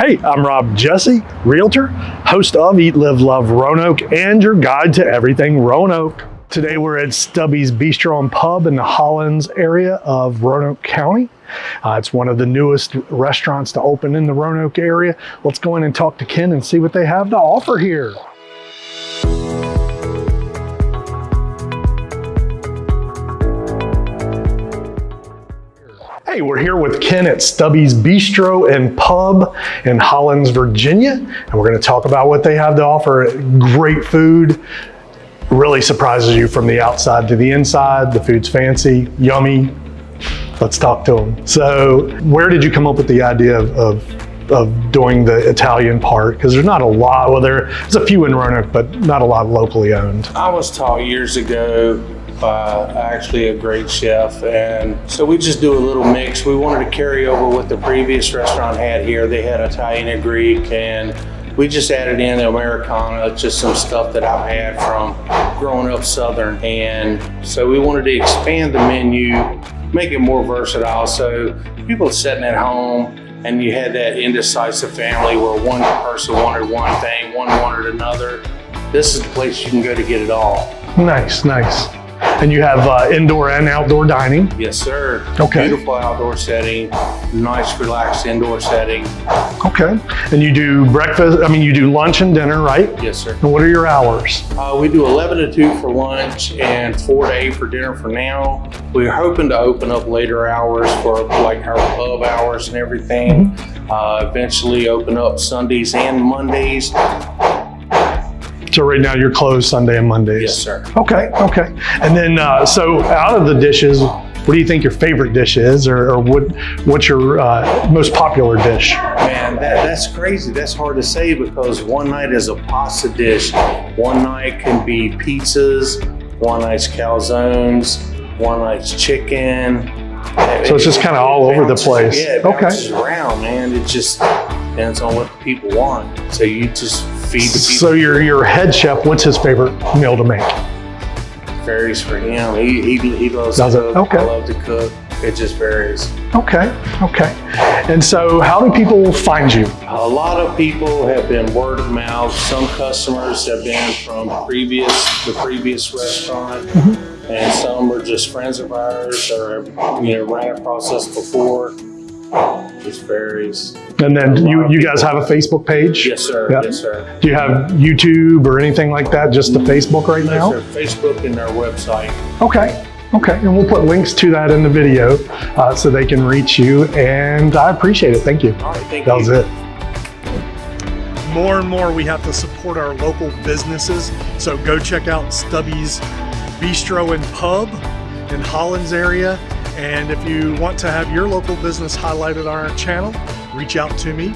Hey, I'm Rob Jesse, Realtor, host of Eat, Live, Love Roanoke, and your guide to everything Roanoke. Today we're at Stubby's Bistro and Pub in the Hollins area of Roanoke County. Uh, it's one of the newest restaurants to open in the Roanoke area. Let's go in and talk to Ken and see what they have to offer here. Hey, we're here with Ken at Stubby's Bistro and Pub in Hollins, Virginia, and we're going to talk about what they have to offer. Great food, really surprises you from the outside to the inside. The food's fancy, yummy. Let's talk to them. So, where did you come up with the idea of, of, of doing the Italian part? Because there's not a lot, well, there's a few in Roanoke, but not a lot locally owned. I was taught years ago by actually a great chef, and so we just do a little mix. We wanted to carry over what the previous restaurant had here. They had Italian and Greek, and we just added in Americana, just some stuff that I've had from growing up Southern. And so we wanted to expand the menu, make it more versatile. So people sitting at home and you had that indecisive family where one person wanted one thing, one wanted another. This is the place you can go to get it all. Nice, nice. And you have uh, indoor and outdoor dining. Yes, sir. Okay. Beautiful outdoor setting, nice relaxed indoor setting. Okay. And you do breakfast, I mean, you do lunch and dinner, right? Yes, sir. And what are your hours? Uh, we do 11 to 2 for lunch and 4 to 8 for dinner for now. We're hoping to open up later hours for like our pub hours and everything. Uh, eventually open up Sundays and Mondays. So right now you're closed Sunday and Mondays? Yes, sir. Okay, okay. And then, uh, so out of the dishes, what do you think your favorite dish is, or, or what what's your uh, most popular dish? Man, that, that's crazy. That's hard to say because one night is a pasta dish. One night can be pizzas. One night's calzones. One night's chicken. So it's just kinda all over the place. Yeah, it Okay. bounces around, man. It just depends on what the people want. So you just feed the people. So your your head chef, what's his favorite meal to make? varies for him. He, he, he loves Does to it? cook. Okay. I love to cook. It just varies. Okay, okay. And so how do people find you? A lot of people have been word of mouth. Some customers have been from previous the previous restaurant, Mm-hmm. and some are just friends of ours or you know ran across us before. Just varies. And then you you guys have a Facebook page? Yes, sir. Yeah. Yes, sir. Do you have YouTube or anything like that? Just the Facebook right Yes, now? sir. Facebook and our website. Okay, okay. And we'll put links to that in the video uh, so they can reach you. And I appreciate it. Thank you. All right. Thank That you. was it. More and more, we have to support our local businesses. So go check out Stubby's Bistro and Pub in Hollins area. And if you want to have your local business highlighted on our channel, reach out to me